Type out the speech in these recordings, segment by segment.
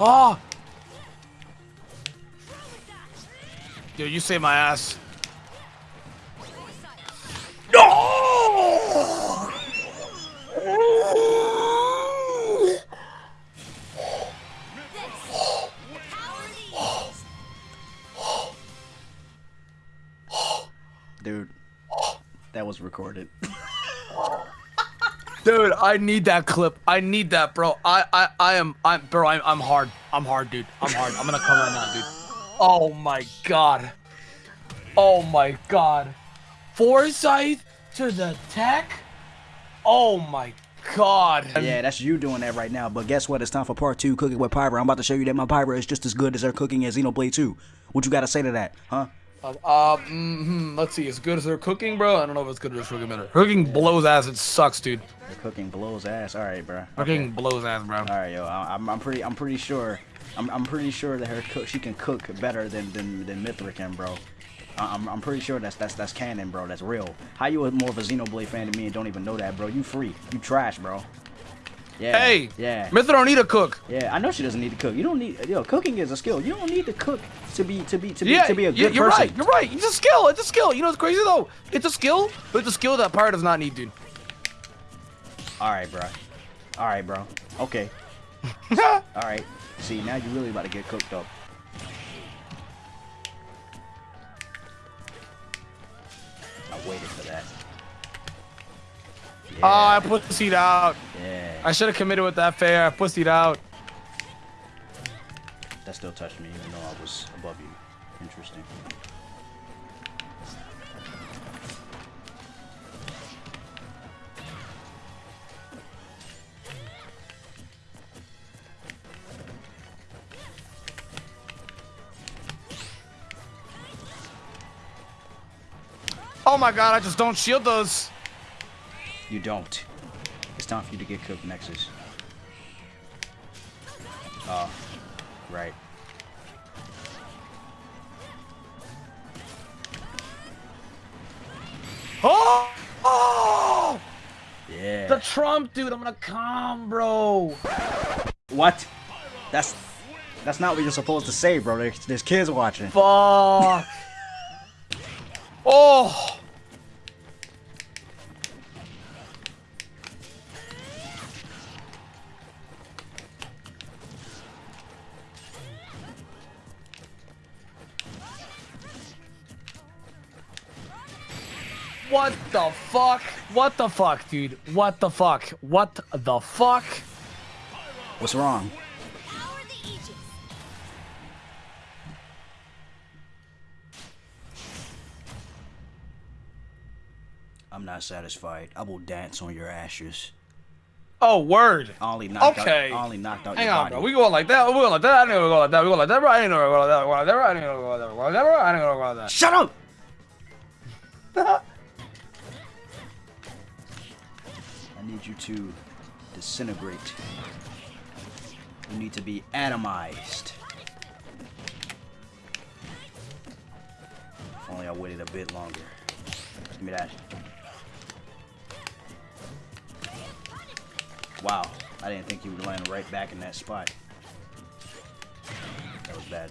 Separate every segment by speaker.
Speaker 1: Ah. Oh! Dude, you saved my ass. No!
Speaker 2: Dude, that was recorded.
Speaker 1: Dude, I need that clip. I need that, bro. I, I, I am, I'm, bro. I'm, I'm hard. I'm hard, dude. I'm hard. I'm gonna come right now, dude. Oh my god. Oh my god. Foresight to the tech. Oh my god.
Speaker 2: Yeah, that's you doing that right now. But guess what? It's time for part two, cooking with Pyra. I'm about to show you that my Pyra is just as good as her cooking as Xenoblade 2. What you gotta say to that, huh?
Speaker 1: Uh, uh mm, let's see. As good as her cooking, bro. I don't know if it's good as her cooking, but her cooking blows ass. It sucks, dude.
Speaker 2: Her cooking blows ass. All right, bro.
Speaker 1: Cooking blows ass, bro.
Speaker 2: All right, yo. I'm, I'm pretty. I'm pretty sure. I'm, I'm pretty sure that her cook. She can cook better than than than Mythra can, bro. I'm, I'm pretty sure that's that's that's canon, bro. That's real. How you a more of a Xenoblade fan than me and don't even know that, bro? You free. You trash, bro. Yeah.
Speaker 1: Hey,
Speaker 2: Yeah.
Speaker 1: Mythra don't need a cook.
Speaker 2: Yeah, I know she doesn't need to cook. You don't need yo. Cooking is a skill. You don't need to cook to be to be to be
Speaker 1: Yeah,
Speaker 2: to be a good
Speaker 1: you're
Speaker 2: person.
Speaker 1: right. You're right. It's a skill. It's a skill. You know what's crazy though? It's a skill, but it's a skill that Pyra does not need, dude.
Speaker 2: All right, bro. All right, bro. Okay. All right. See, now you're really about to get cooked up. I waited for that. Ah, yeah.
Speaker 1: Oh, I pussied out.
Speaker 2: yeah.
Speaker 1: I should have committed with that fair. I pussied out.
Speaker 2: That still touched me, even though I was above you. Interesting.
Speaker 1: Oh my god, I just don't shield those.
Speaker 2: You don't. It's time for you to get cooked, Nexus. Oh, right.
Speaker 1: Oh! Oh!
Speaker 2: Yeah.
Speaker 1: The Trump, dude. I'm gonna come, bro.
Speaker 2: What? That's that's not what you're supposed to say, bro. There's, there's kids watching.
Speaker 1: Fuck. oh! What the fuck? What the fuck, dude? What the fuck? What the fuck?
Speaker 2: What's wrong?
Speaker 3: Power the Aegis.
Speaker 2: I'm not satisfied. I will dance on your ashes.
Speaker 1: Oh, word.
Speaker 2: I only knocked
Speaker 1: Okay.
Speaker 2: out. I only knocked out
Speaker 1: Hang
Speaker 2: your
Speaker 1: on,
Speaker 2: body.
Speaker 1: bro. We going like that. We going like that. I didn't go like that. We go like that, bro. I didn't know we go like that. We go like that, bro. I didn't know we go like that. We go like that, bro. I didn't know we go like that.
Speaker 2: Shut up! I need you to disintegrate. You need to be atomized. If only I waited a bit longer. Give me that. Wow, I didn't think you would land right back in that spot. That was bad.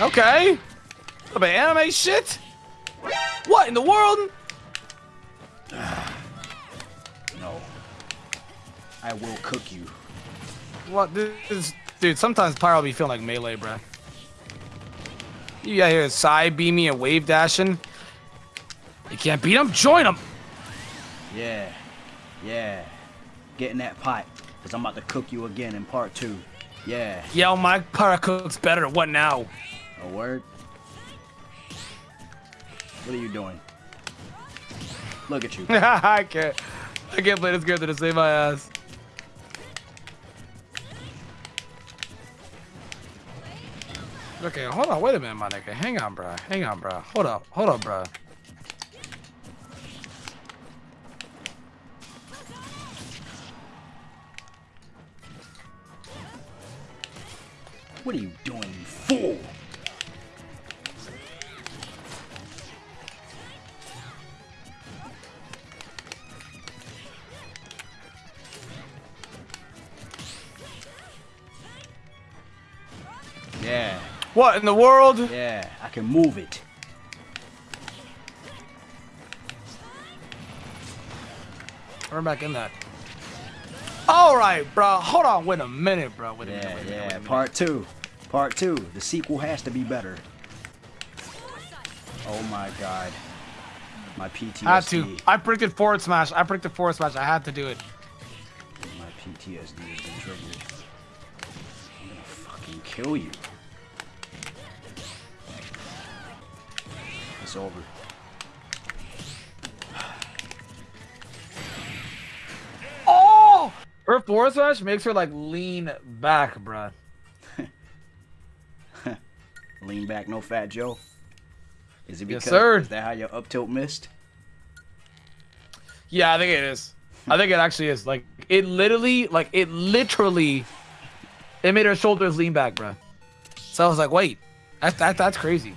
Speaker 1: Okay. A bit anime shit. What in the world?
Speaker 2: No. I will cook you.
Speaker 1: What this is, dude? Sometimes Pyra will be feeling like melee, bro. You got here side beaming and wave dashing. You can't beat him. Join him.
Speaker 2: Yeah. Yeah. Get in that pot. Because I'm about to cook you again in part two. Yeah.
Speaker 1: Yo, my Pyra cooks better. What now?
Speaker 2: A word? What are you doing? Look at you.
Speaker 1: I can't. I can't play this character to save my ass. Okay, hold on. Wait a minute, my nigga. Hang on, bro. Hang on, bro. Hold up. Hold up, bro.
Speaker 2: What are you doing, you fool?
Speaker 1: What in the world?
Speaker 2: Yeah, I can move it.
Speaker 1: We're back in that. All right, bro. Hold on. Wait a minute, bro. Wait a minute.
Speaker 2: Yeah,
Speaker 1: Wait a minute.
Speaker 2: yeah.
Speaker 1: Wait minute.
Speaker 2: Part two. Part two. The sequel has to be better. Oh my god. My PTSD.
Speaker 1: I had to. I predicted forward smash. I predicted forward smash. I had to do it.
Speaker 2: My PTSD has been triggered. I'm gonna fucking kill you. It's over.
Speaker 1: Oh! Her forward smash makes her like lean back, bro.
Speaker 2: Lean back, no fat Joe. Is it
Speaker 1: Yes,
Speaker 2: because
Speaker 1: sir.
Speaker 2: is that how your up tilt missed?
Speaker 1: Yeah, I think it is. I think it actually is. Like it literally, like it literally, it made her shoulders lean back, bro. So I was like, wait, that, that that's crazy.